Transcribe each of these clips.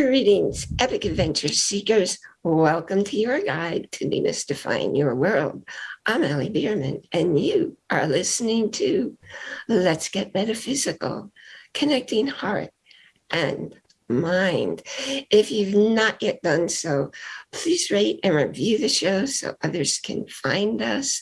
Greetings, epic adventure seekers. Welcome to your guide to demystifying your world. I'm Allie Bierman, and you are listening to Let's Get Metaphysical, connecting heart and mind. If you've not yet done so, please rate and review the show so others can find us.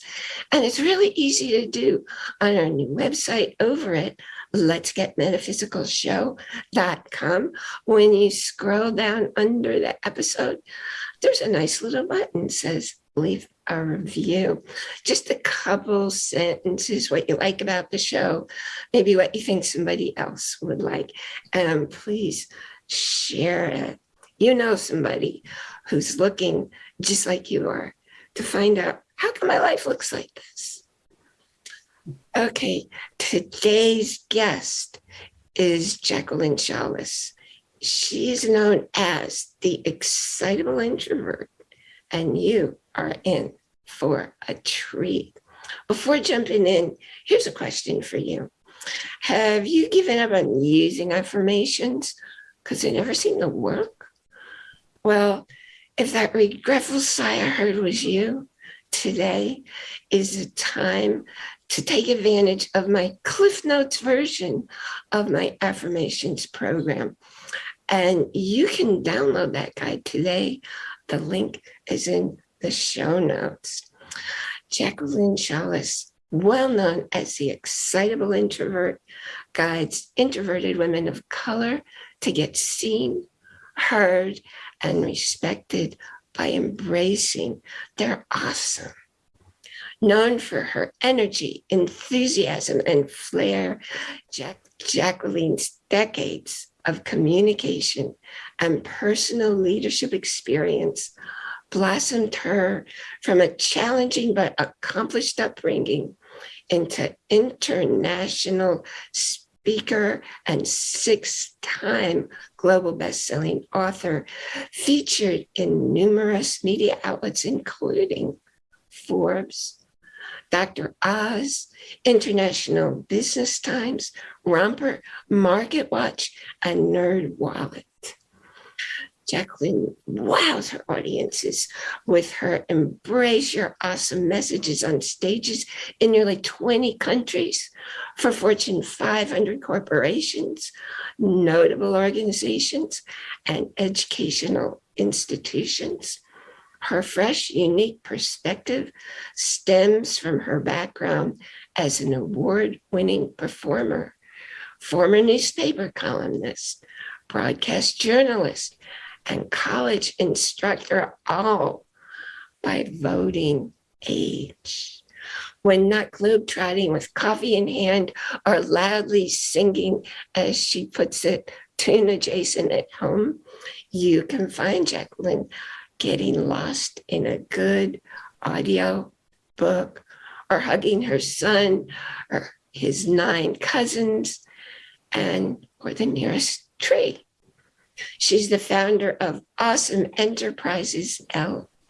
And it's really easy to do on our new website over at let's get metaphysical show.com. When you scroll down under the episode, there's a nice little button says leave a review. Just a couple sentences, what you like about the show, maybe what you think somebody else would like. And please share it. You know somebody who's looking just like you are to find out how come my life looks like this? Okay, today's guest is Jacqueline Chalice. She's known as the excitable introvert, and you are in for a treat. Before jumping in, here's a question for you. Have you given up on using affirmations because they never seem to work? Well, if that regretful sigh I heard was you, today is a time to take advantage of my Cliff Notes version of my affirmations program. And you can download that guide today. The link is in the show notes. Jacqueline Chalice, well known as the excitable introvert, guides introverted women of color to get seen, heard, and respected by embracing their awesome known for her energy, enthusiasm, and flair, Jack Jacqueline's decades of communication and personal leadership experience blossomed her from a challenging but accomplished upbringing into international speaker and six-time global best-selling author, featured in numerous media outlets, including Forbes, Dr. Oz, International Business Times, Romper, MarketWatch, and NerdWallet. Jacqueline wows her audiences with her embrace your awesome messages on stages in nearly 20 countries for Fortune 500 corporations, notable organizations, and educational institutions. Her fresh, unique perspective stems from her background as an award-winning performer, former newspaper columnist, broadcast journalist, and college instructor, all by voting age. When not globetrotting with coffee in hand or loudly singing, as she puts it, tune adjacent at home, you can find Jacqueline getting lost in a good audio book or hugging her son or his nine cousins and or the nearest tree. She's the founder of Awesome Enterprises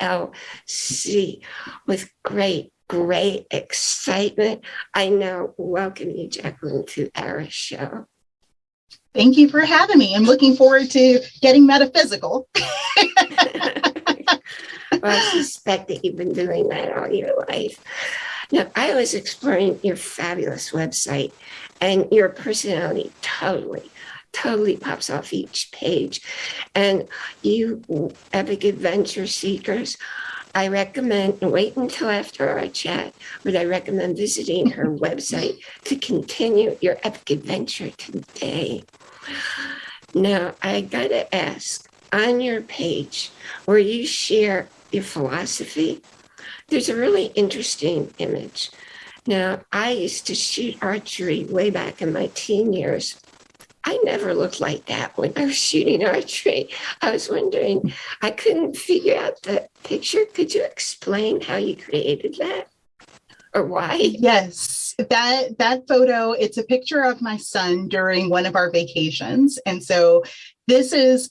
LLC with great, great excitement. I now welcome you, Jacqueline, to our show. Thank you for having me. I'm looking forward to getting metaphysical. well, I suspect that you've been doing that all your life. Now, I was exploring your fabulous website and your personality totally, totally pops off each page. And you epic adventure seekers, I recommend, wait until after our chat, but I recommend visiting her website to continue your epic adventure today. Now, I gotta ask, on your page where you share your philosophy, there's a really interesting image. Now, I used to shoot archery way back in my teen years. I never looked like that when I was shooting archery. I was wondering, I couldn't figure out the picture. Could you explain how you created that? Or why? Yes, that that photo, it's a picture of my son during one of our vacations. And so this is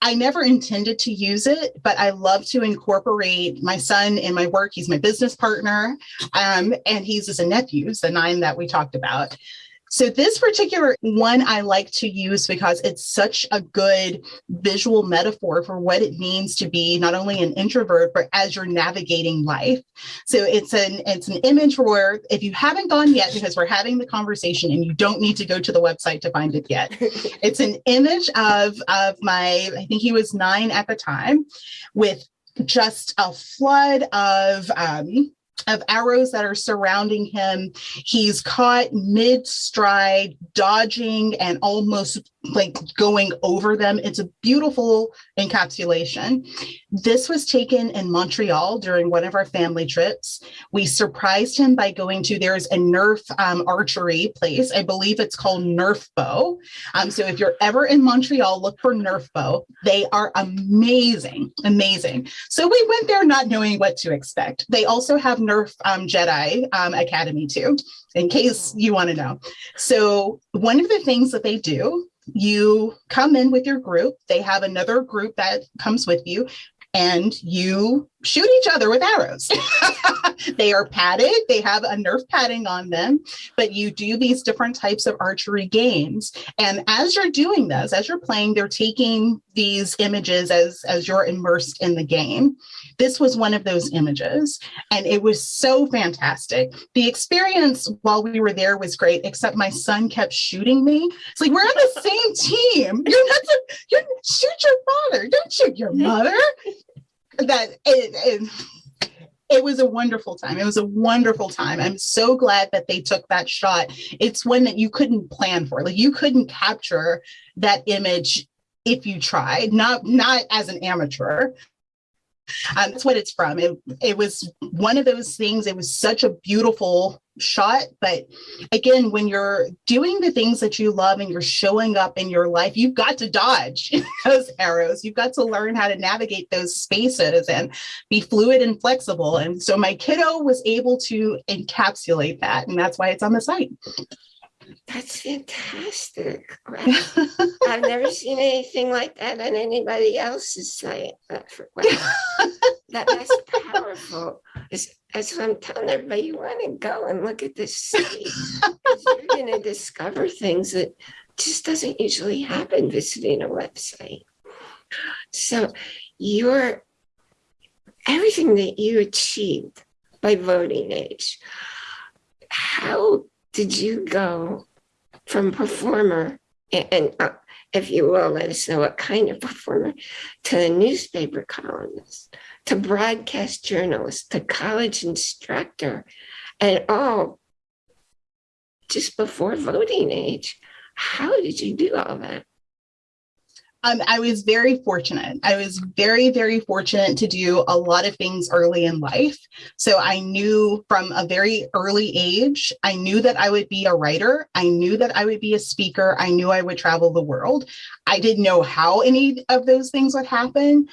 I never intended to use it, but I love to incorporate my son in my work. He's my business partner, um, and he's as a nephew, the nine that we talked about. So this particular one I like to use because it's such a good visual metaphor for what it means to be not only an introvert, but as you're navigating life. So it's an it's an image where if you haven't gone yet, because we're having the conversation and you don't need to go to the website to find it yet. it's an image of of my, I think he was nine at the time, with just a flood of um, of arrows that are surrounding him. He's caught mid stride, dodging and almost like going over them. It's a beautiful encapsulation. This was taken in Montreal during one of our family trips. We surprised him by going to, there's a Nerf um, archery place. I believe it's called Nerf Bow. Um, so if you're ever in Montreal, look for Nerf Bow. They are amazing, amazing. So we went there not knowing what to expect. They also have Nerf um, Jedi um, Academy too, in case you want to know. So one of the things that they do you come in with your group. They have another group that comes with you and you shoot each other with arrows. they are padded, they have a Nerf padding on them, but you do these different types of archery games. And as you're doing this, as you're playing, they're taking these images as, as you're immersed in the game. This was one of those images, and it was so fantastic. The experience while we were there was great, except my son kept shooting me. It's like, we're on the same team. You're not, to, you shoot your father, don't shoot your mother that it, it, it was a wonderful time. It was a wonderful time. I'm so glad that they took that shot. It's one that you couldn't plan for. Like you couldn't capture that image if you tried, not not as an amateur. Um, that's what it's from. It, it was one of those things. It was such a beautiful shot. But again, when you're doing the things that you love and you're showing up in your life, you've got to dodge those arrows. You've got to learn how to navigate those spaces and be fluid and flexible. And so my kiddo was able to encapsulate that. And that's why it's on the site. That's fantastic. I've never seen anything like that on anybody else's site. Uh, wow. that, that's powerful. It's, that's what I'm telling everybody. You want to go and look at this city. you're going to discover things that just doesn't usually happen visiting a website. So your everything that you achieved by voting age, how did you go from performer and, uh, if you will let us know what kind of performer to a newspaper columnist to broadcast journalist to college instructor and all just before voting age? How did you do all that um, I was very fortunate. I was very, very fortunate to do a lot of things early in life. So I knew from a very early age, I knew that I would be a writer. I knew that I would be a speaker. I knew I would travel the world. I didn't know how any of those things would happen,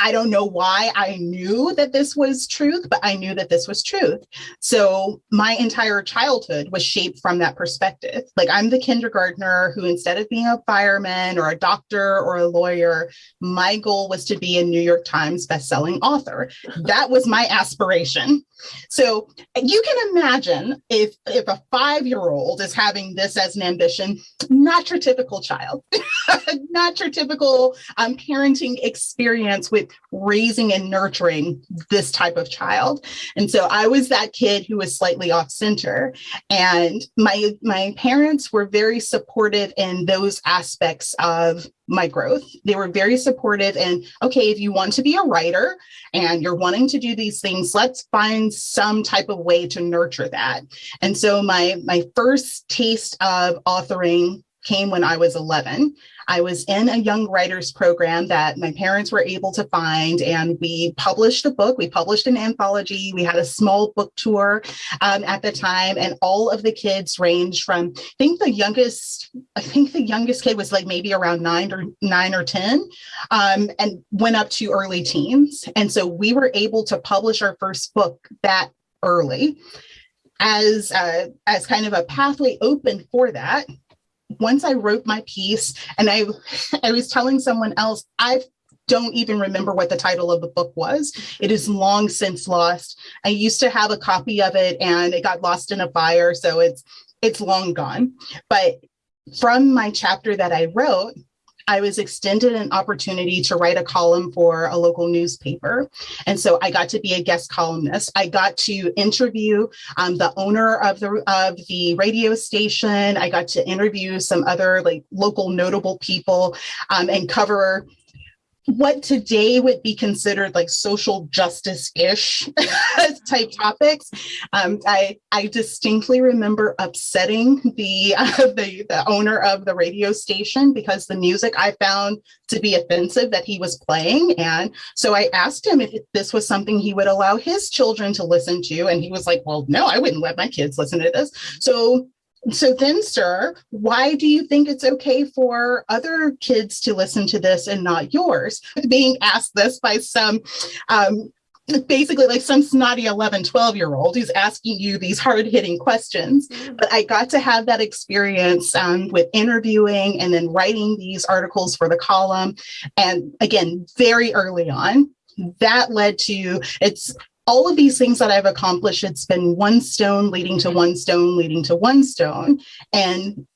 I don't know why I knew that this was truth, but I knew that this was truth. So my entire childhood was shaped from that perspective. Like I'm the kindergartner who, instead of being a fireman or a doctor or a lawyer, my goal was to be a New York Times bestselling author. That was my aspiration. So you can imagine if if a five-year-old is having this as an ambition, not your typical child, not your typical um, parenting experience with raising and nurturing this type of child. And so I was that kid who was slightly off center. And my my parents were very supportive in those aspects of my growth. They were very supportive and okay, if you want to be a writer and you're wanting to do these things, let's find some type of way to nurture that. And so my my first taste of authoring came when I was 11. I was in a young writers program that my parents were able to find, and we published a book. We published an anthology. We had a small book tour um, at the time, and all of the kids ranged from I think the youngest, I think the youngest kid was like maybe around nine or nine or ten, um, and went up to early teens. And so we were able to publish our first book that early as uh, as kind of a pathway open for that once I wrote my piece and I I was telling someone else, I don't even remember what the title of the book was. It is long since lost. I used to have a copy of it and it got lost in a fire. So it's it's long gone. But from my chapter that I wrote, I was extended an opportunity to write a column for a local newspaper. And so I got to be a guest columnist. I got to interview um, the owner of the, of the radio station. I got to interview some other like local notable people um, and cover what today would be considered like social justice-ish type topics. Um, I, I distinctly remember upsetting the, uh, the, the owner of the radio station because the music I found to be offensive that he was playing. And so I asked him if this was something he would allow his children to listen to. And he was like, well, no, I wouldn't let my kids listen to this. So so then, sir, why do you think it's okay for other kids to listen to this and not yours? Being asked this by some um, basically like some snotty 11 12 year old who's asking you these hard hitting questions mm-hmm. but i got to have that experience um, with interviewing and then writing these articles for the column and again very early on that led to it's all of these things that I've accomplished, it's been one stone leading to mm-hmm. one stone leading to one stone. And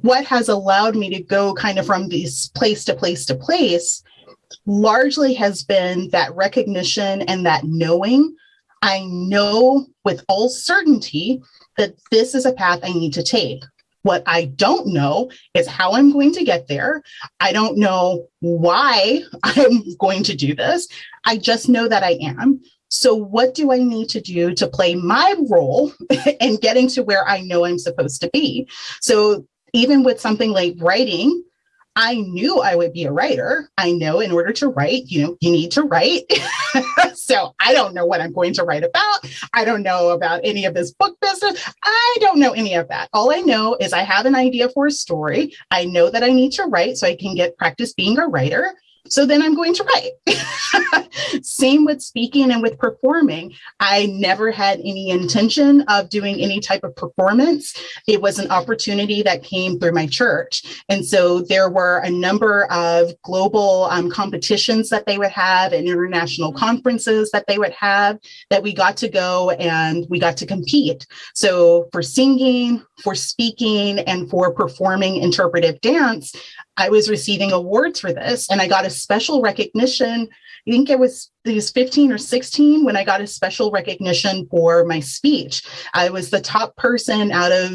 what has allowed me to go kind of from this place to place to place largely has been that recognition and that knowing. I know with all certainty that this is a path I need to take. What I don't know is how I'm going to get there. I don't know why I'm going to do this. I just know that I am. So, what do I need to do to play my role in getting to where I know I'm supposed to be? So, even with something like writing, I knew I would be a writer. I know in order to write, you know, you need to write. so I don't know what I'm going to write about. I don't know about any of this book business. I don't know any of that. All I know is I have an idea for a story. I know that I need to write so I can get practice being a writer. So then I'm going to write. Same with speaking and with performing. I never had any intention of doing any type of performance. It was an opportunity that came through my church. And so there were a number of global um, competitions that they would have and international conferences that they would have that we got to go and we got to compete. So for singing, for speaking, and for performing interpretive dance, I was receiving awards for this and I got a special recognition. I think it was was 15 or 16 when I got a special recognition for my speech. I was the top person out of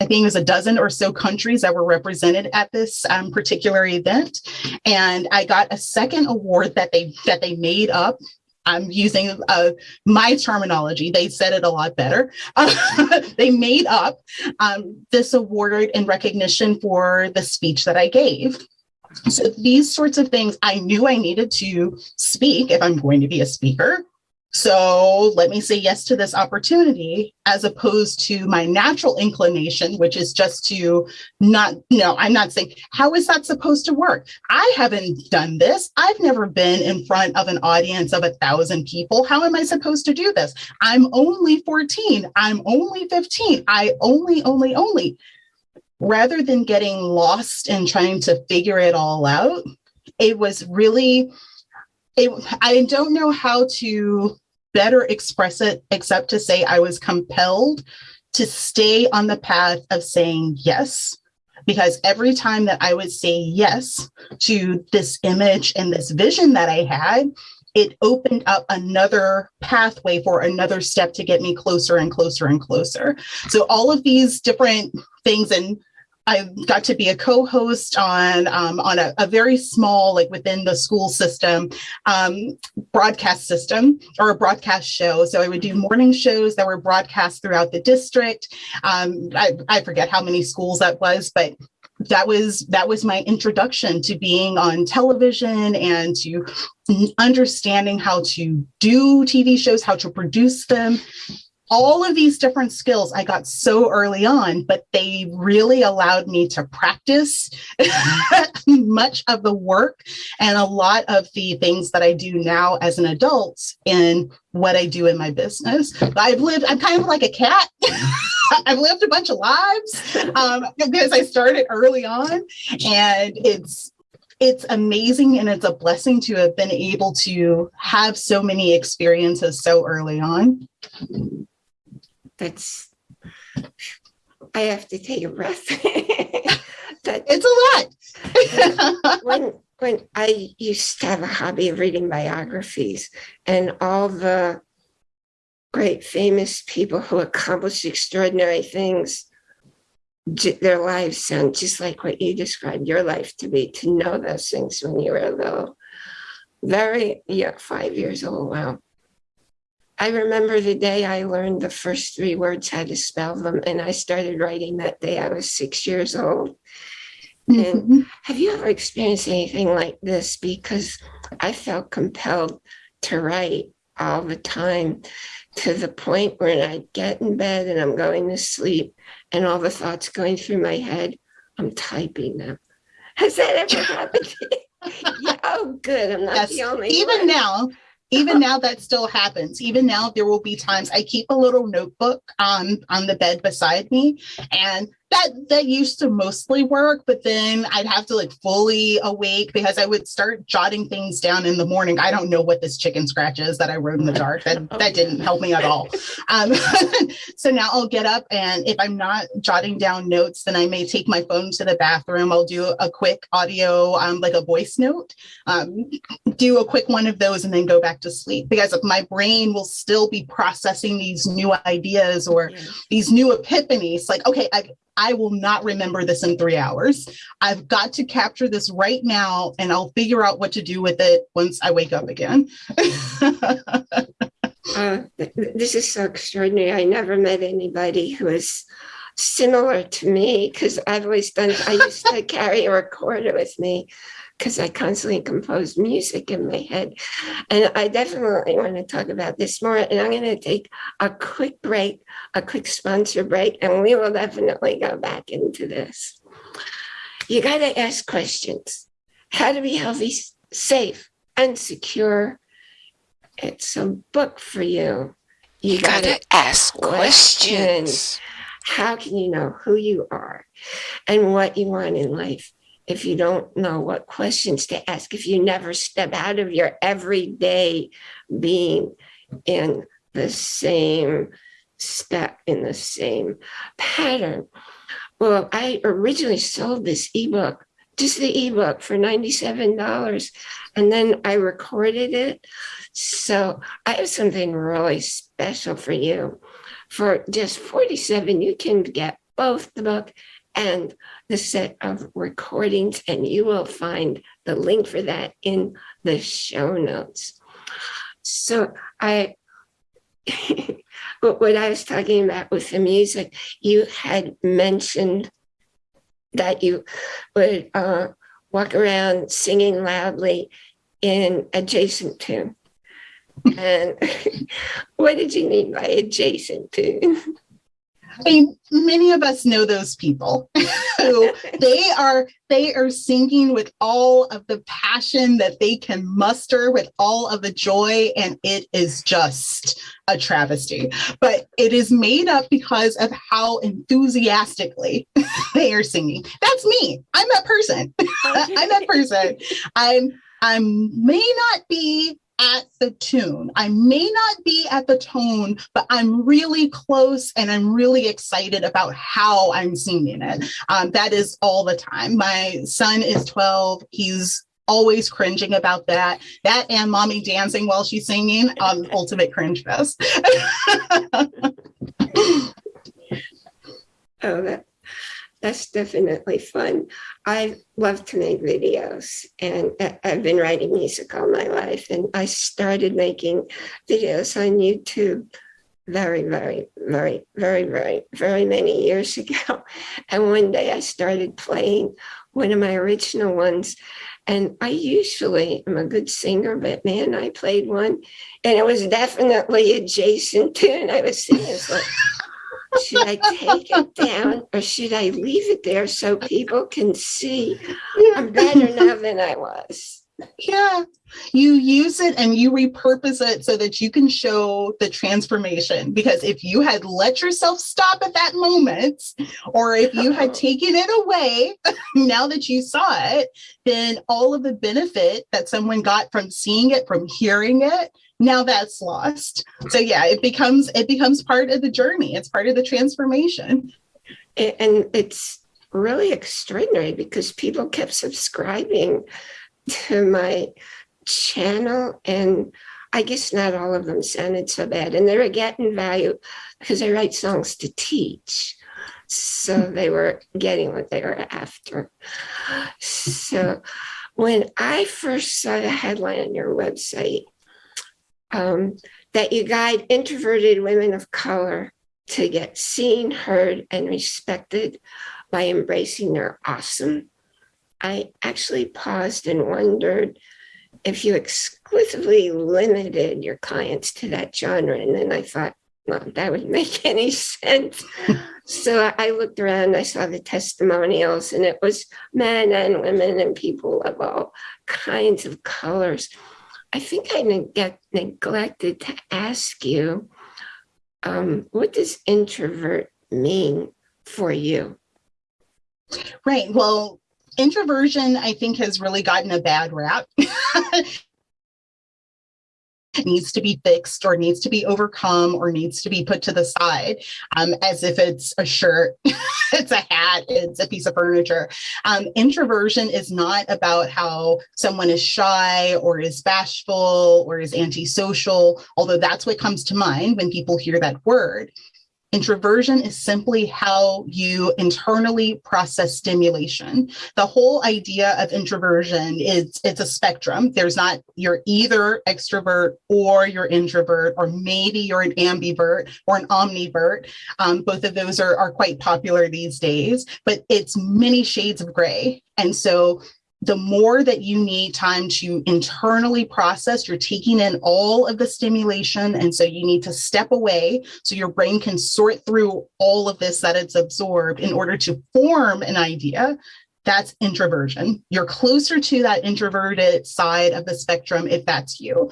I think it was a dozen or so countries that were represented at this um, particular event, and I got a second award that they that they made up I'm using uh, my terminology. They said it a lot better. They made up um, this award in recognition for the speech that I gave. So these sorts of things I knew I needed to speak if I'm going to be a speaker. So let me say yes to this opportunity as opposed to my natural inclination, which is just to not, no, I'm not saying, how is that supposed to work? I haven't done this. I've never been in front of an audience of a thousand people. How am I supposed to do this? I'm only 14. I'm only 15. I only, only, only. Rather than getting lost and trying to figure it all out, it was really, it, I don't know how to better express it except to say I was compelled to stay on the path of saying yes. Because every time that I would say yes to this image and this vision that I had, it opened up another pathway for another step to get me closer and closer and closer. So, all of these different things, and I got to be a co-host on um, on a, a, very small, like within the school system, um, broadcast system or a broadcast show. So I would do morning shows that were broadcast throughout the district. Um, I, I forget how many schools that was, but that was that was my introduction to being on television and to understanding how to do TV shows, how to produce them, all of these different skills I got so early on, but they really allowed me to practice much of the work and a lot of the things that I do now as an adult in what I do in my business. I've lived, I'm kind of like a cat. I've lived a bunch of lives um, because I started early on and it's it's amazing and it's a blessing to have been able to have so many experiences so early on that's I have to take a breath. that It's a lot. when when I used to have a hobby of reading biographies and all the great famous people who accomplished extraordinary things, their lives sound just like what you described your life to be, to know those things when you were little. Very, yeah, five years old. Wow. I remember the day I learned the first three words, how to spell them, and I started writing that day. I was six years old. Mhm. Have you ever experienced anything like this? Because I felt compelled to write all the time to the point where I get in bed and I'm going to sleep and all the thoughts going through my head, I'm typing them. Has that ever happened to you? Yeah, oh, good. I'm not Yes, the only even one. now even now that still happens. Even now there will be times. I keep a little notebook on on the bed beside me and that that used to mostly work but then i'd have to like fully awake because i would start jotting things down in the morning. I don't know what this chicken scratch is that i wrote in the dark that that didn't help me at all. Um, so now i'll get up and if i'm not jotting down notes then i may take my phone to the bathroom. I'll do a quick audio um, like a voice note um, do a quick one of those and then go back to sleep because my brain will still be processing these new ideas or Yeah. these new epiphanies. Like okay I, I will not remember this in three hours. I've got to capture this right now and i'll figure out what to do with it once i wake up again. Uh, th- th- this is so extraordinary. I never met anybody who is similar to me because I've always done, I used to carry a recorder with me because I constantly composed music in my head. And I definitely want to talk about this more. And I'm going to take a quick break, a quick sponsor break, and we will definitely go back into this. You got to ask questions how to be healthy, safe, and secure. It's a book for you. You You got gotta to ask questions. questions. how can you know who you are and what you want in life if you don't know what questions to ask if you never step out of your everyday being in the same step in the same pattern. Well i originally sold this ebook just the ebook for $97 and then i recorded it. So i have something really special for you. For just 47 you can get both the book and the set of recordings and you will find the link for that in the show notes so i what what i was talking about with the music you had mentioned that you would uh, walk around singing loudly in adjacent tune and what did you mean by adjacent tune? I mean, many of us know those people who they are they are singing with all of the passion that they can muster with all of the joy and it is just a travesty. But it is made up because of how enthusiastically they are singing. That's me. I'm that person. I'm that person. I'm i may not be at the tune. I may not be at the tone, but I'm really close and I'm really excited about how I'm singing it. Um, that is all the time. My son is 12. He's always cringing about that. That and mommy dancing while she's singing, um, ultimate cringe fest. Oh, that that's definitely fun. I love to make videos and I've been writing music all my life. And I started making videos on YouTube very, very, very, very, very, very many years ago. And one day I started playing one of my original ones. And I usually am a good singer, but man, I played one and it was definitely a to, tune I was singing, it's like, should I take it down or should I leave it there so people can see I'm better now than I was? Yeah, you use it and you repurpose it so that you can show the transformation. Because if you had let yourself stop at that moment, or if you had taken it away now that you saw it, then all of the benefit that someone got from seeing it, from hearing it, now that's lost. So yeah, it becomes it becomes part of the journey. It's part of the transformation. And it's really extraordinary because people kept subscribing to my channel and I guess not all of them sounded so bad and they were getting value because I write songs to teach. So they were getting what they were after. So when I first saw the headline on your website, um, that you guide introverted women of color to get seen, heard, and respected by embracing their awesome, I actually paused and wondered if you exclusively limited your clients to that genre. And then I thought, well, that would make any sense. so I looked around, I saw the testimonials, and it was men and women and people of all kinds of colors. I think I neg- neglected to ask you, um, what does introvert mean for you? Right. Well, introversion, I think, has really gotten a bad rap. needs to be fixed or needs to be overcome or needs to be put to the side um, as if it's a shirt, it's a hat, it's a piece of furniture. Um, introversion is not about how someone is shy or is bashful or is antisocial, although that's what comes to mind when people hear that word. Introversion is simply how you internally process stimulation. The whole idea of introversion is it's a spectrum. There's not, you're either extrovert or you're introvert, or maybe you're an ambivert or an omnivert. Um, both of those are, are quite popular these days, but it's many shades of gray. And so the more that you need time to internally process, you're taking in all of the stimulation. And so you need to step away so your brain can sort through all of this that it's absorbed in order to form an idea that's introversion. You're closer to that introverted side of the spectrum if that's you.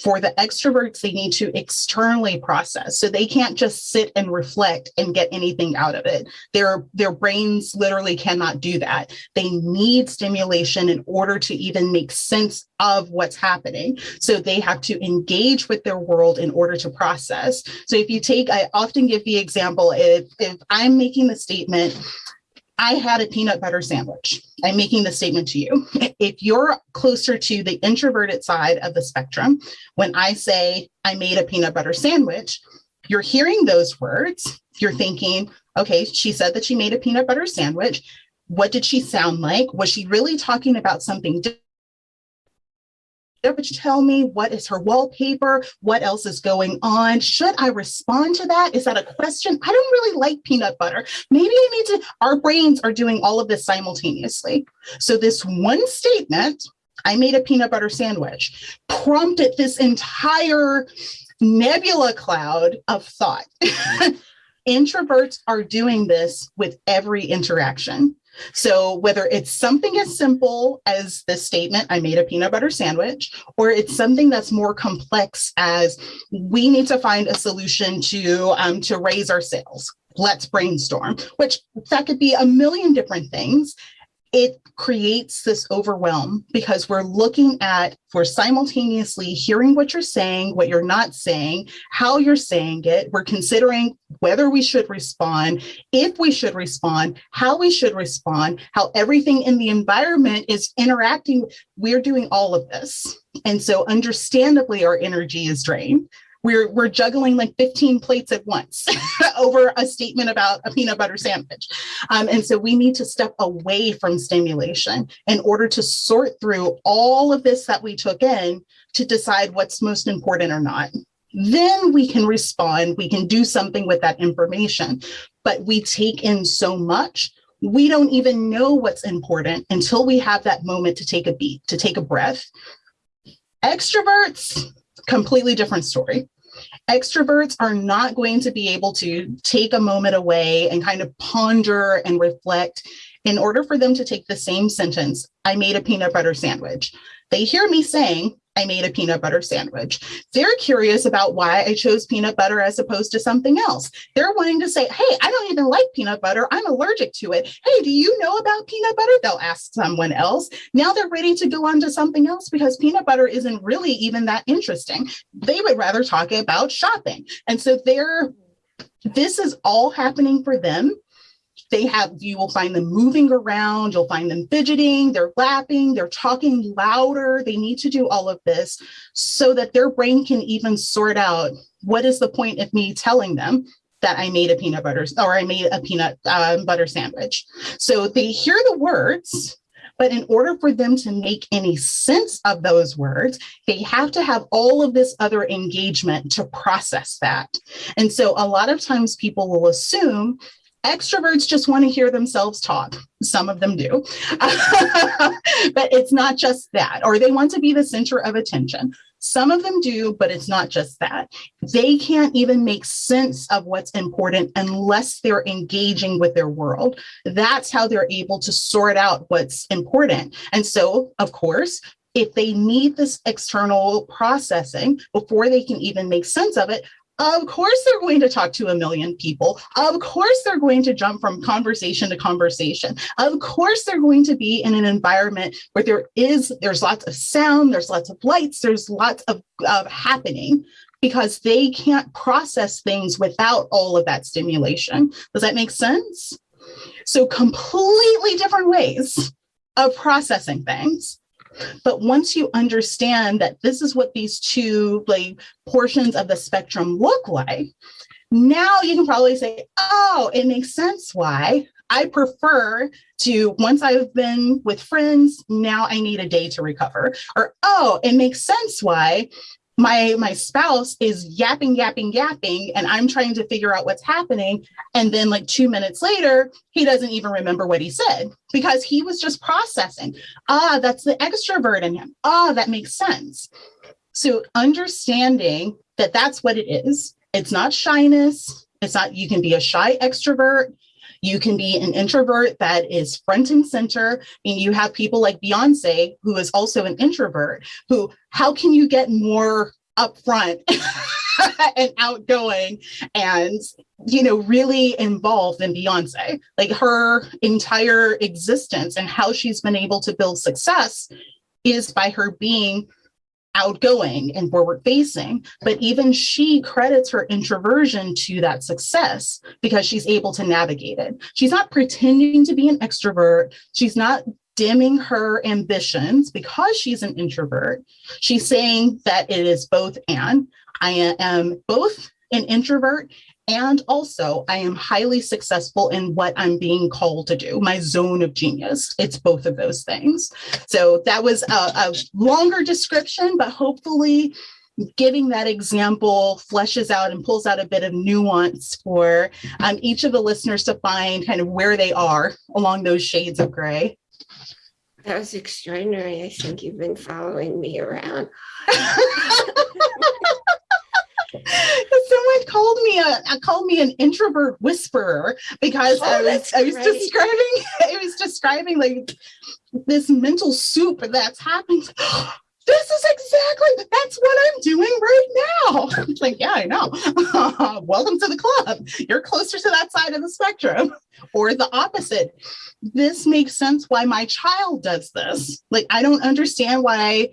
For the extroverts, they need to externally process. So they can't just sit and reflect and get anything out of it. Their, their brains literally cannot do that. They need stimulation in order to even make sense of what's happening. So they have to engage with their world in order to process. So if you take, I often give the example, if, if I'm making the statement, I had a peanut butter sandwich. I'm making the statement to you. If you're closer to the introverted side of the spectrum, when I say I made a peanut butter sandwich, you're hearing those words. You're thinking, okay, she said that she made a peanut butter sandwich. What did she sound like? Was she really talking about something Would you tell me what is her wallpaper? What else is going on? Should I respond to that? Is that a question? I don't really like peanut butter. Maybe I need to, our brains are doing all of this simultaneously. So this one statement, I made a peanut butter sandwich, prompted this entire nebula cloud of thought. Introverts are doing this with every interaction. So whether it's something as simple as the statement, I made a peanut butter sandwich, or it's something that's more complex as we need to find a solution to, um, to raise our sales. Let's brainstorm, which that could be a million different things it creates this overwhelm because we're looking at, we're simultaneously hearing what you're saying, what you're not saying, how you're saying it. We're considering whether we should respond, if we should respond, how we should respond, how everything in the environment is interacting. We're doing all of this. And so understandably, our energy is drained we're we're juggling like 15 plates at once over a statement about a peanut butter sandwich. Um, and so we need to step away from stimulation in order to sort through all of this that we took in to decide what's most important or not. Then we can respond, we can do something with that information. But we take in so much we don't even know what's important until we have that moment to take a beat, to take a breath. Extroverts, completely different story. Extroverts are not going to be able to take a moment away and kind of ponder and reflect in order for them to take the same sentence, I made a peanut butter sandwich. They hear me saying, I made a peanut butter sandwich. They're curious about why I chose peanut butter as opposed to something else. They're wanting to say, Hey, I don't even like peanut butter. I'm allergic to it. Hey, do you know about peanut butter? They'll ask someone else. Now they're ready to go on to something else because peanut butter isn't really even that interesting. They would rather talk about shopping. And so they're, this is all happening for them they have, you will find them moving around, you'll find them fidgeting, they're laughing, they're talking louder. They need to do all of this so that their brain can even sort out what is the point of me telling them that I made a peanut butter or I made a peanut uh, butter sandwich. So they hear the words, but in order for them to make any sense of those words, they have to have all of this other engagement to process that. And so a lot of times people will assume extroverts just want to hear themselves talk. Some of them do. but it's not just that, or they want to be the center of attention. Some of them do, but it's not just that. They can't even make sense of what's important unless they're engaging with their world. That's how they're able to sort out what's important. And so, of course, if they need this external processing before they can even make sense of it, of course, they're going to talk to a million people. Of course, they're going to jump from conversation to conversation. Of course, they're going to be in an environment where there is, there's lots of sound, there's lots of lights, there's lots of, of happening because they can't process things without all of that stimulation. Does that make sense? So completely different ways of processing things. But once you understand that this is what these two like portions of the spectrum look like, now you can probably say, oh, it makes sense why I prefer to, once I've been with friends, now I need a day to recover. Or, oh, it makes sense why my my spouse is yapping yapping yapping and i'm trying to figure out what's happening. And then like 2 minutes later he doesn't even remember what he said because he was just processing. Ah that's the extrovert in him. Ah that makes sense. So understanding that that's what it is it's not shyness it's not you can be a shy extrovert you can be an introvert that is front and center. And you have people like Beyonce, who is also an introvert, who, how can you get more upfront and outgoing and you know really involved in Beyonce like her entire existence and how she's been able to build success is by her being outgoing and forward facing, but even she credits her introversion to that success because she's able to navigate it. She's not pretending to be an extrovert. She's not dimming her ambitions because she's an introvert. She's saying that it is both and. I am both an introvert and also, I am highly successful in what I'm being called to do, my zone of genius. It's both of those things. So that was a, a longer description, but hopefully giving that example fleshes out and pulls out a bit of nuance for um, each of the listeners to find kind of where they are along those shades of gray. That was extraordinary. I think you've been following me around. Someone called me a called me an introvert whisperer because oh, I was I was great. describing I was describing like this mental soup that's happened. this is exactly that's what I'm doing right now. It's like, yeah, I know. Welcome to the club. You're closer to that side of the spectrum or the opposite. This makes sense why my child does this. Like, I don't understand why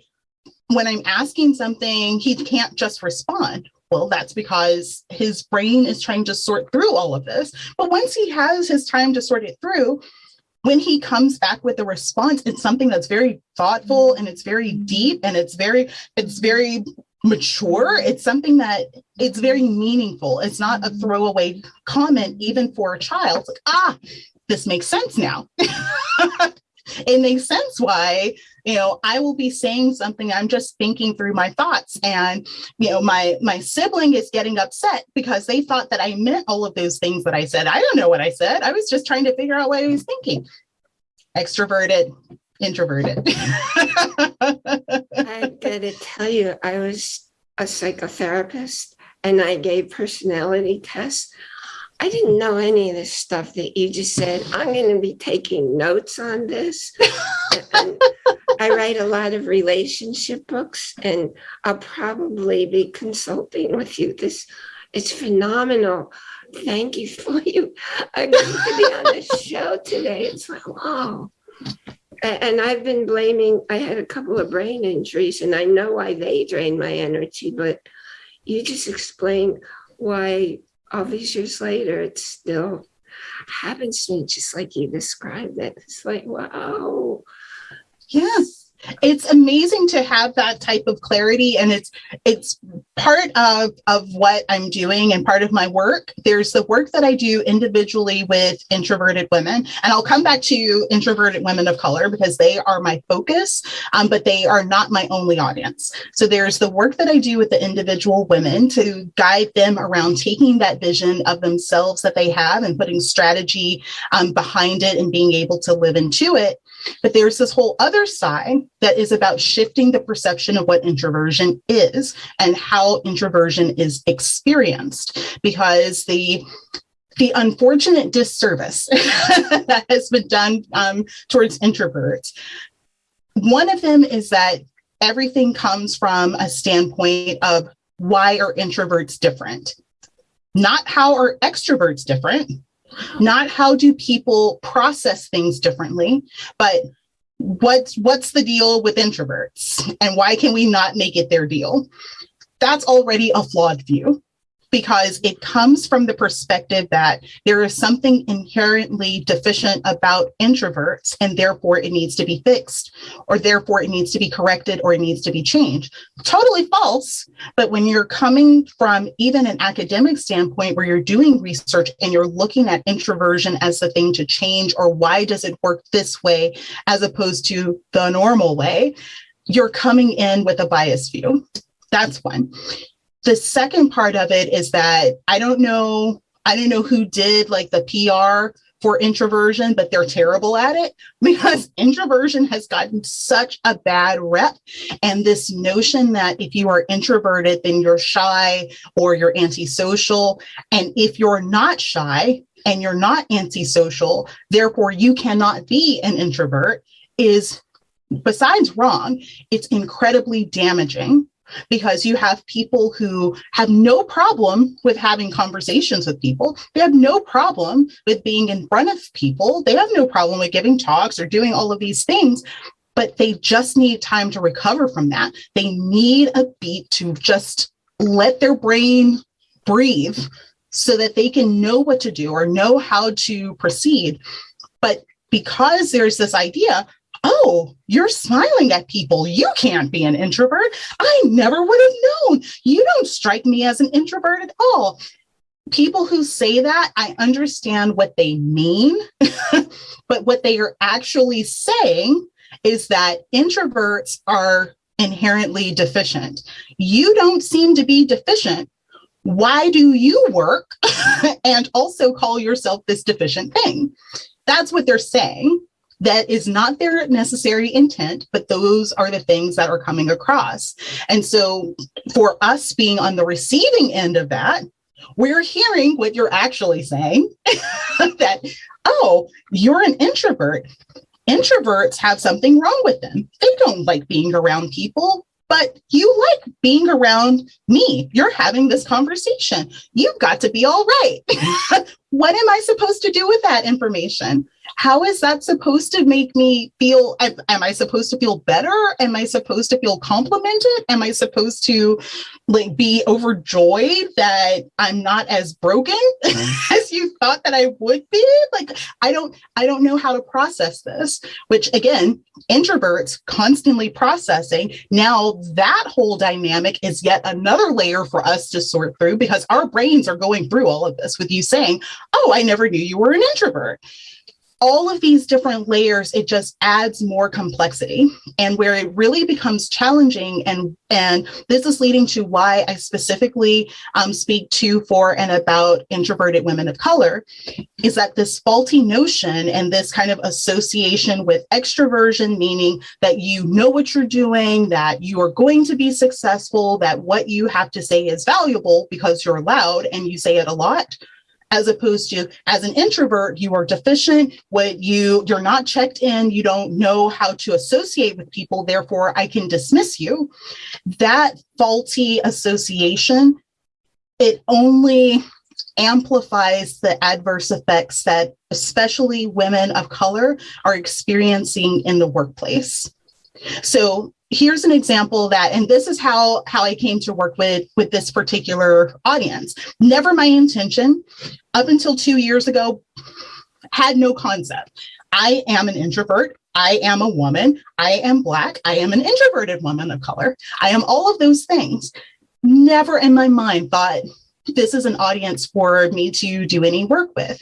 when I'm asking something, he can't just respond well, that's because his brain is trying to sort through all of this. But once he has his time to sort it through, when he comes back with a response, it's something that's very thoughtful and it's very deep and it's very, it's very mature. It's something that it's very meaningful. It's not a throwaway comment, even for a child. It's like, ah, this makes sense now. it makes sense why you know i will be saying something i'm just thinking through my thoughts. And you know my my sibling is getting upset because they thought that i meant all of those things that i said. I don't know what i said. I was just trying to figure out what i was thinking. Extroverted introverted. I gotta tell you i was a psychotherapist and i gave personality tests. I didn't know any of this stuff that you just said. I'm going to be taking notes on this. I write a lot of relationship books and I'll probably be consulting with you. This it's phenomenal. Thank you for you agreeing to be on the show today. It's like, wow. And I've been blaming, I had a couple of brain injuries and I know why they drain my energy, but you just explained why all these years later, it still happens to me just like you described it. It's like, wow. Yes. It's amazing to have that type of clarity and it's it's part of of what i'm doing and part of my work. There's the work that i do individually with introverted women and i'll come back to introverted women of color because they are my focus um, but they are not my only audience. So there's the work that i do with the individual women to guide them around taking that vision of themselves that they have and putting strategy um, behind it and being able to live into it but there's this whole other side that is about shifting the perception of what introversion is and how introversion is experienced because the the unfortunate disservice that has been done um, towards introverts. One of them is that everything comes from a standpoint of why are introverts different? Not how are extroverts different, not how do people process things differently, but what's what's the deal with introverts and why can we not make it their deal? That's already a flawed view because it comes from the perspective that there is something inherently deficient about introverts and therefore it needs to be fixed or therefore it needs to be corrected or it needs to be changed. Totally false. But when you're coming from even an academic standpoint where you're doing research and you're looking at introversion as the thing to change or why does it work this way as opposed to the normal way, you're coming in with a bias view. That's one. The second part of it is that I don't know, I don't know who did like the PR for introversion, but they're terrible at it because introversion has gotten such a bad rep. And this notion that if you are introverted, then you're shy or you're antisocial. And if you're not shy and you're not antisocial, therefore you cannot be an introvert is besides wrong, it's incredibly damaging because you have people who have no problem with having conversations with people. They have no problem with being in front of people. They have no problem with giving talks or doing all of these things, but they just need time to recover from that. They need a beat to just let their brain breathe so that they can know what to do or know how to proceed. But because there's this idea, oh, you're smiling at people. You can't be an introvert. I never would have known. You don't strike me as an introvert at all. People who say that, I understand what they mean, but what they are actually saying is that introverts are inherently deficient. You don't seem to be deficient. Why do you work and also call yourself this deficient thing? That's what they're saying that is not their necessary intent, but those are the things that are coming across. And so for us being on the receiving end of that, we're hearing what you're actually saying that, oh, you're an introvert. Introverts have something wrong with them. They don't like being around people but you like being around me. You're having this conversation. You've got to be all right. what am I supposed to do with that information? How is that supposed to make me feel am, am, i supposed to feel better? Am i supposed to feel complimented? Am i supposed to like be overjoyed that i'm not as broken mm-hmm. as you thought that i would be? Like i don't i don't know how to process this which again introverts constantly processing. Now that whole dynamic is yet another layer for us to sort through because our brains are going through all of this with you saying oh i never knew you were an introvert all of these different layers, it just adds more complexity. And where it really becomes challenging, and, and this is leading to why I specifically um, speak to, for, and about introverted women of color, is that this faulty notion and this kind of association with extroversion, meaning that you know what you're doing, that you are going to be successful, that what you have to say is valuable because you're loud and you say it a lot as opposed to as an introvert you are deficient what you you're not checked in you don't know how to associate with people therefore i can dismiss you. That faulty association it only amplifies the adverse effects that especially women of color are experiencing in the workplace. So here's an example that and this is how how i came to work with with this particular audience. Never my intention up until two years ago had no concept. I am an introvert. I am a woman. I am black. I am an introverted woman of color. I am all of those things. Never in my mind thought this is an audience for me to do any work with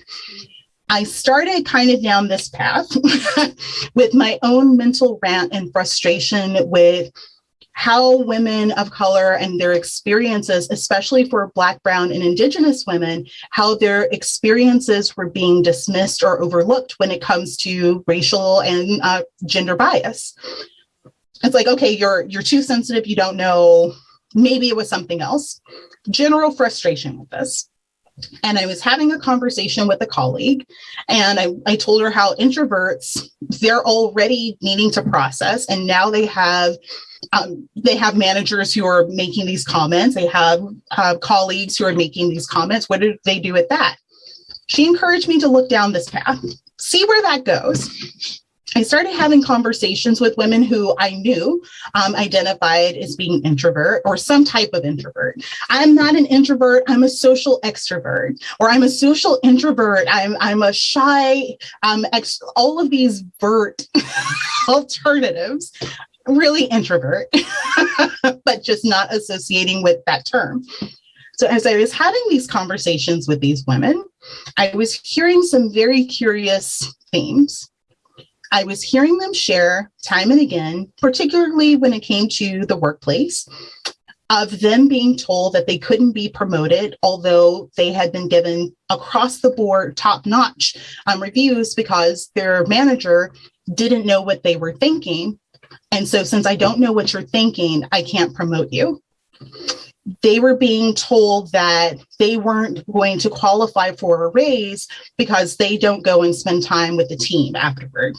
I started kind of down this path with my own mental rant and frustration with how women of color and their experiences, especially for Black, Brown, and Indigenous women, how their experiences were being dismissed or overlooked when it comes to racial and uh, gender bias. It's like, okay, you're you're too sensitive, you don't know. Maybe it was something else. General frustration with this and I was having a conversation with a colleague, and I, I told her how introverts they're already needing to process, and now they have um, they have managers who are making these comments. They have uh, colleagues who are making these comments. What do they do with that? She encouraged me to look down this path, see where that goes. I started having conversations with women who I knew um, identified as being introvert or some type of introvert. I'm not an introvert, I'm a social extrovert, or I'm a social introvert, I'm, I'm a shy, um, ex- all of these vert alternatives, really introvert, but just not associating with that term. So as I was having these conversations with these women, I was hearing some very curious themes I was hearing them share time and again, particularly when it came to the workplace, of them being told that they couldn't be promoted, although they had been given across the board top notch um, reviews because their manager didn't know what they were thinking. And so, since I don't know what you're thinking, I can't promote you. They were being told that they weren't going to qualify for a raise because they don't go and spend time with the team afterward.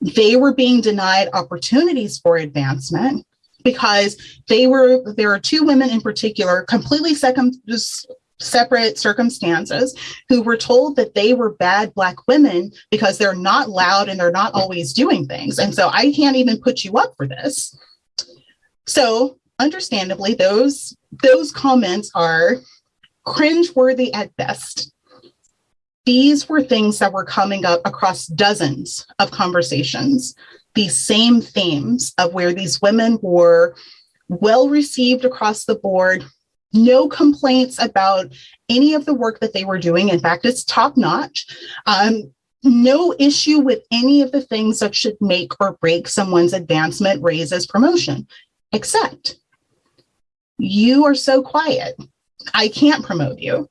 They were being denied opportunities for advancement because they were there are two women in particular completely second separate circumstances who were told that they were bad black women because they're not loud and they're not always doing things. And so i can't even put you up for this. So understandably those those comments are cringeworthy at best these were things that were coming up across dozens of conversations, these same themes of where these women were well received across the board, no complaints about any of the work that they were doing. In fact, it's top notch. Um, no issue with any of the things that should make or break someone's advancement, raises, promotion, except you are so quiet. I can't promote you.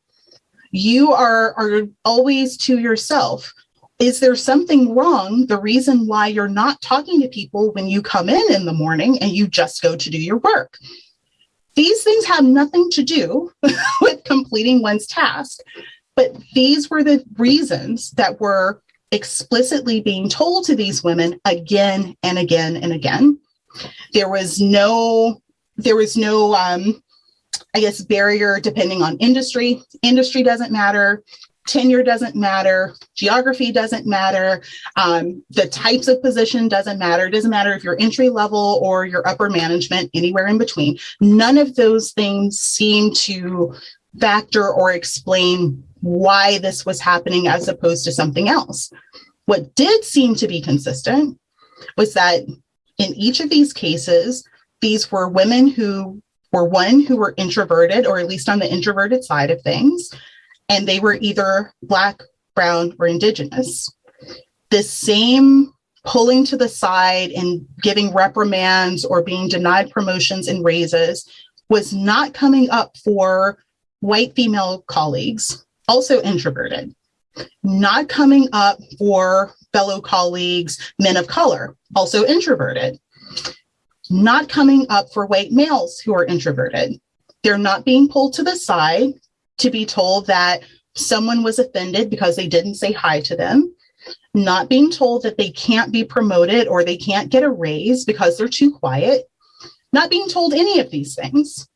You are are always to yourself. Is there something wrong the reason why you're not talking to people when you come in in the morning and you just go to do your work? These things have nothing to do with completing one's task but these were the reasons that were explicitly being told to these women again and again and again. There was no there was no um, I guess, barrier depending on industry. Industry doesn't matter. Tenure doesn't matter. Geography doesn't matter. Um, the types of position doesn't matter. It doesn't matter if you're entry level or your upper management, anywhere in between. None of those things seem to factor or explain why this was happening as opposed to something else. What did seem to be consistent was that in each of these cases, these were women who were one who were introverted, or at least on the introverted side of things, and they were either Black, Brown, or Indigenous. This same pulling to the side and giving reprimands or being denied promotions and raises was not coming up for white female colleagues, also introverted, not coming up for fellow colleagues, men of color, also introverted not coming up for white males who are introverted. They're not being pulled to the side to be told that someone was offended because they didn't say hi to them, not being told that they can't be promoted or they can't get a raise because they're too quiet, not being told any of these things.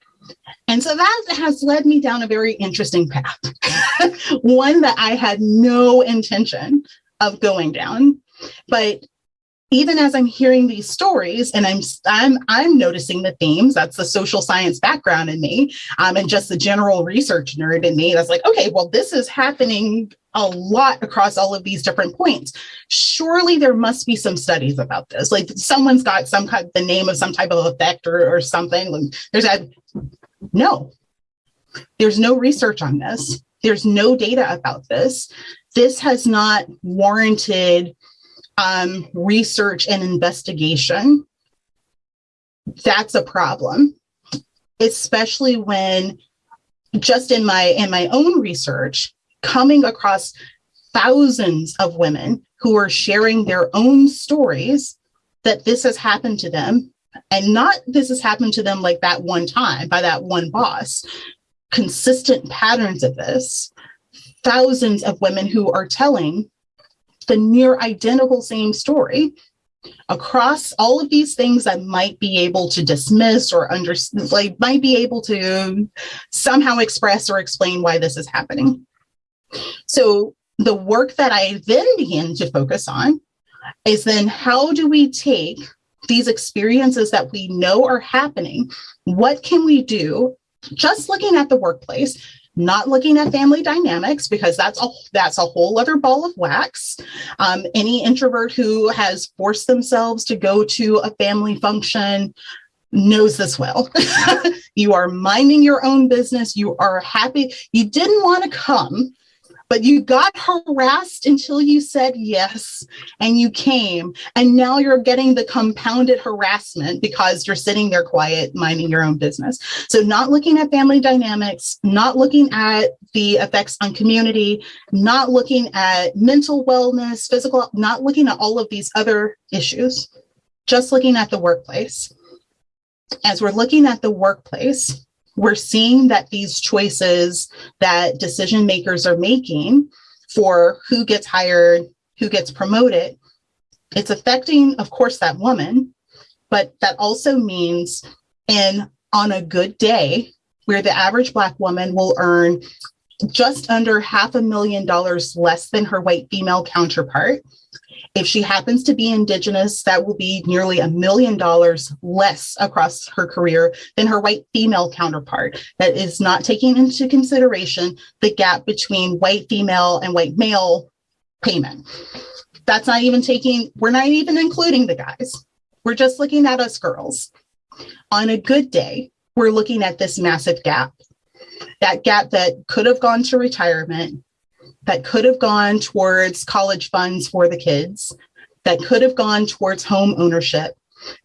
And so that has led me down a very interesting path, one that I had no intention of going down. But even as I'm hearing these stories and I'm I'm I'm noticing the themes. That's the social science background in me, um, and just the general research nerd in me. That's like, okay, well, this is happening a lot across all of these different points. Surely there must be some studies about this. Like someone's got some kind the name of some type of effect or, or something. There's a no. There's no research on this. There's no data about this. This has not warranted um, research and investigation, that's a problem, especially when just in my in my own research, coming across thousands of women who are sharing their own stories that this has happened to them and not this has happened to them like that one time by that one boss. Consistent patterns of this. Thousands of women who are telling the near identical same story across all of these things that might be able to dismiss or under like might be able to somehow express or explain why this is happening. So the work that i then begin to focus on is then how do we take these experiences that we know are happening what can we do? Just looking at the workplace not looking at family dynamics because that's a that's a whole other ball of wax. Um, any introvert who has forced themselves to go to a family function knows this well. you are minding your own business. You are happy. You didn't want to come, but you got harassed until you said yes and you came. And now you're getting the compounded harassment because you're sitting there quiet minding your own business. So not looking at family dynamics not looking at the effects on community not looking at mental wellness physical not looking at all of these other issues. Just looking at the workplace. As we're looking at the workplace we're seeing that these choices that decision makers are making for who gets hired, who gets promoted, it's affecting, of course, that woman, but that also means in on a good day, where the average Black woman will earn just under half a million dollars less than her white female counterpart, if she happens to be Indigenous, that will be nearly a million dollars less across her career than her white female counterpart. That is not taking into consideration the gap between white female and white male payment. That's not even taking, we're not even including the guys. We're just looking at us girls. On a good day, we're looking at this massive gap. That gap that could have gone to retirement that could have gone towards college funds for the kids, that could have gone towards home ownership,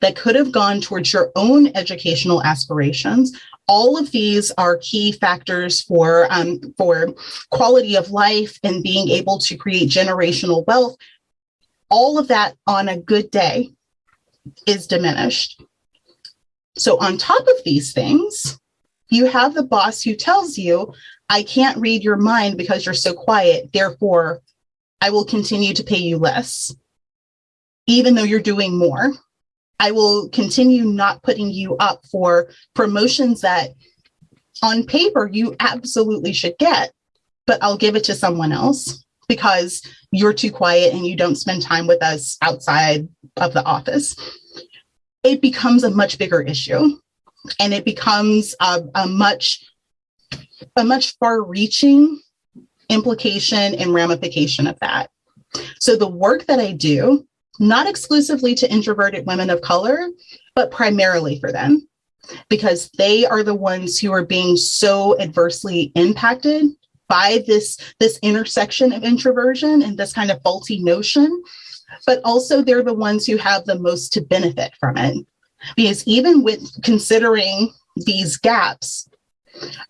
that could have gone towards your own educational aspirations. All of these are key factors for, um, for quality of life and being able to create generational wealth. All of that on a good day is diminished. So, on top of these things, you have the boss who tells you, I can't read your mind because you're so quiet. Therefore, I will continue to pay you less, even though you're doing more. I will continue not putting you up for promotions that on paper you absolutely should get, but I'll give it to someone else because you're too quiet and you don't spend time with us outside of the office. It becomes a much bigger issue and it becomes a, a much a much far reaching implication and ramification of that. So the work that I do, not exclusively to introverted women of color, but primarily for them, because they are the ones who are being so adversely impacted by this, this intersection of introversion and this kind of faulty notion, but also they're the ones who have the most to benefit from it. Because even with considering these gaps,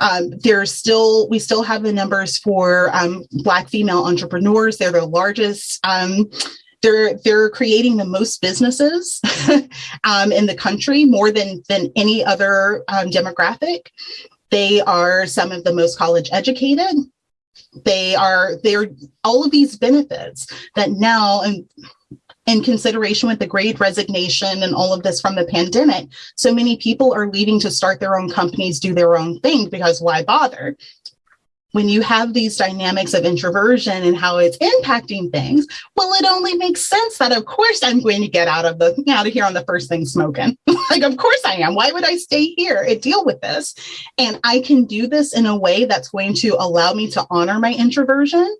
um, there's still we still have the numbers for um, Black female entrepreneurs. They're the largest. Um, they're they're creating the most businesses um, in the country, more than than any other um, demographic. They are some of the most college educated. They are they're all of these benefits that now and in consideration with the great resignation and all of this from the pandemic, so many people are leaving to start their own companies, do their own thing because why bother? when you have these dynamics of introversion and how it's impacting things, well, it only makes sense that of course I'm going to get out of the out of here on the first thing smoking. like, of course I am. Why would I stay here and deal with this? And I can do this in a way that's going to allow me to honor my introversion.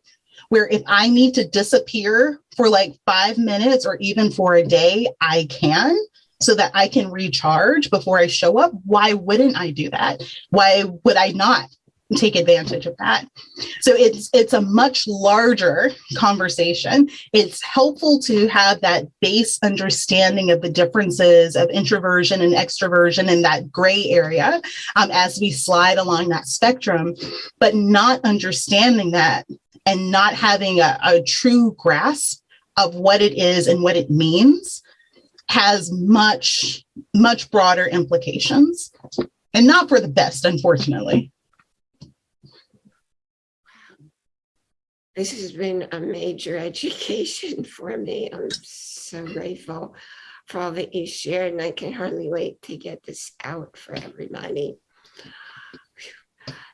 Where if I need to disappear for like five minutes or even for a day, I can so that I can recharge before I show up. Why wouldn't I do that? Why would I not take advantage of that. So it's it's a much larger conversation. It's helpful to have that base understanding of the differences of introversion and extroversion in that gray area um, as we slide along that spectrum, but not understanding that and not having a, a true grasp of what it is and what it means has much much broader implications and not for the best unfortunately This has been a major education for me. I'm so grateful for all that you shared, and I can hardly wait to get this out for everybody.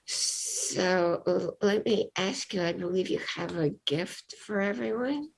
So let me ask you, I believe you have a gift for everyone.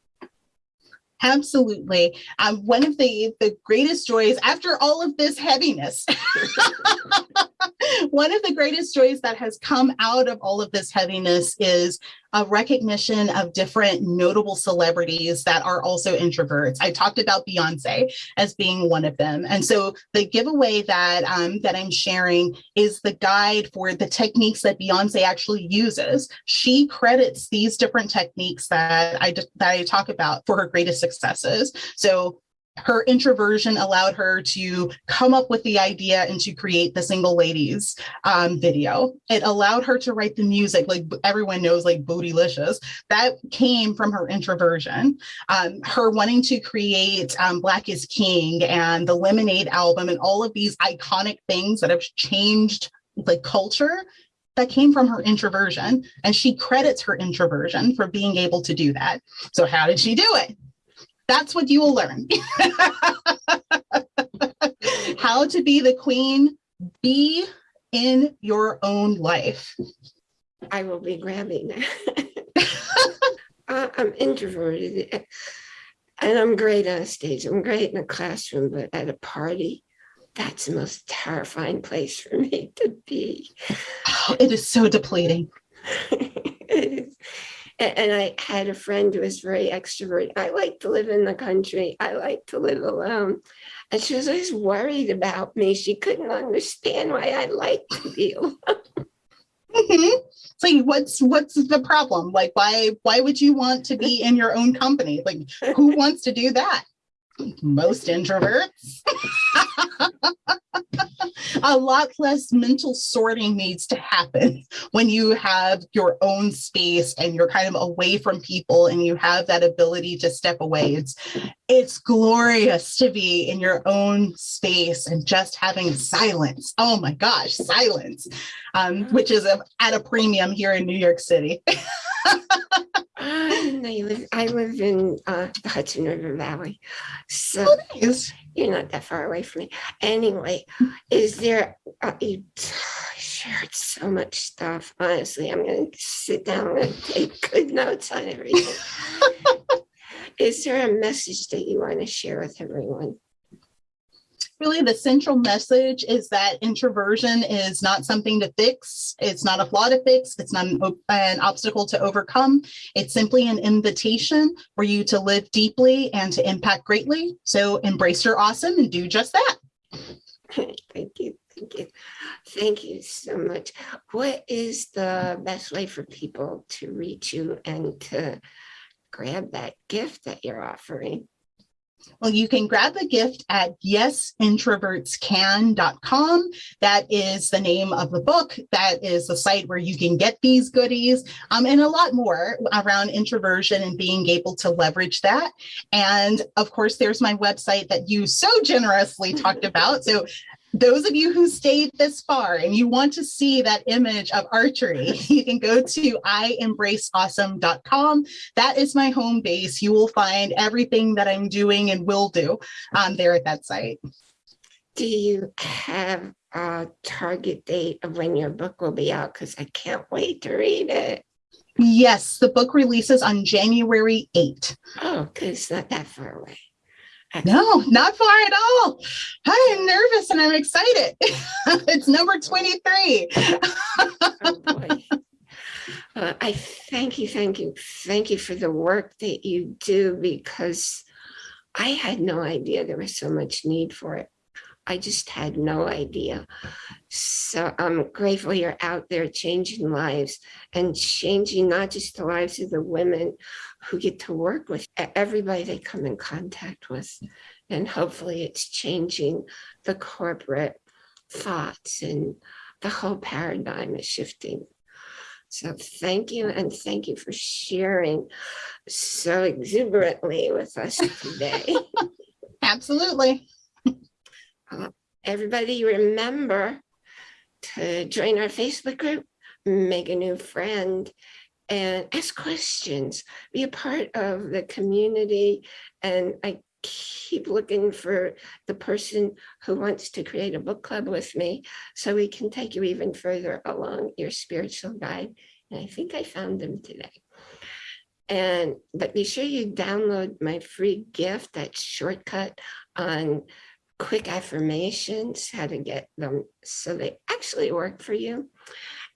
Absolutely. Um, one of the, the greatest joys after all of this heaviness, one of the greatest joys that has come out of all of this heaviness is a recognition of different notable celebrities that are also introverts. I talked about Beyonce as being one of them. And so the giveaway that, um, that I'm sharing is the guide for the techniques that Beyonce actually uses. She credits these different techniques that I, that I talk about for her greatest successes. So her introversion allowed her to come up with the idea and to create the single ladies um, video. It allowed her to write the music, like everyone knows, like Bootylicious. That came from her introversion. Um, her wanting to create um, Black is King and the Lemonade album and all of these iconic things that have changed the culture that came from her introversion. And she credits her introversion for being able to do that. So how did she do it? That's what you will learn. How to be the queen, be in your own life. I will be grabbing uh, I'm introverted and I'm great on a stage. I'm great in a classroom, but at a party, that's the most terrifying place for me to be. Oh, it is so depleting. and I had a friend who was very extroverted. I like to live in the country. I like to live alone. And she was always worried about me. She couldn't understand why I like to be alone. Mm-hmm. So what's what's the problem? Like why why would you want to be in your own company? Like who wants to do that? Most introverts. a lot less mental sorting needs to happen when you have your own space and you're kind of away from people and you have that ability to step away. It's it's glorious to be in your own space and just having silence. Oh my gosh, silence, um, which is a, at a premium here in New York City. I live, I live in uh, the Hudson River Valley. So oh, nice. you're not that far away from me. Anyway, is there, uh, you shared so much stuff. Honestly, I'm going to sit down and take good notes on everything. is there a message that you want to share with everyone? Really the central message is that introversion is not something to fix. It's not a flaw to fix. It's not an, an, obstacle to overcome. It's simply an invitation for you to live deeply and to impact greatly. So embrace your awesome and do just that. Thank you. Thank you. Thank you so much. What is the best way for people to reach you and to grab that gift that you're offering? Well, you can grab the gift at yesintrovertscan.com. That is the name of the book. That is the site where you can get these goodies um, and a lot more around introversion and being able to leverage that. And of course, there's my website that you so generously talked about. So those of you who stayed this far and you want to see that image of archery, you can go to iembraceawesome.com. That is my home base. You will find everything that I'm doing and will do um, there at that site. Do you have a target date of when your book will be out? Because I can't wait to read it. Yes, the book releases on January 8. Oh, because it's not that far away. No, not far at all. I'm nervous and I'm excited. it's number 23. Oh. Uh, I thank you, thank you, thank you for the work that you do because I had no idea there was so much need for it. I just had no idea. So I'm grateful you're out there changing lives and changing not just the lives of the women who get to work with everybody they come in contact with. And hopefully it's changing the corporate thoughts and the whole paradigm is shifting. So thank you and thank you for sharing so exuberantly with us today. Absolutely. Everybody remember to join our Facebook group, make a new friend, and ask questions. Be a part of the community. And I keep looking for the person who wants to create a book club with me so we can take you even further along your spiritual guide. And I think I found them today. And but be sure you download my free gift, that shortcut on quick affirmations, how to get them so they actually work for you.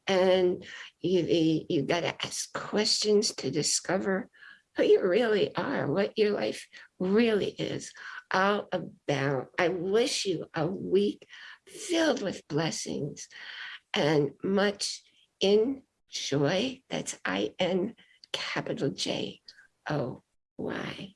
And you, you got to ask questions to discover who you really are, what your life really is all about. I wish you a week filled with blessings and much in joy. That's I N capital J O Y.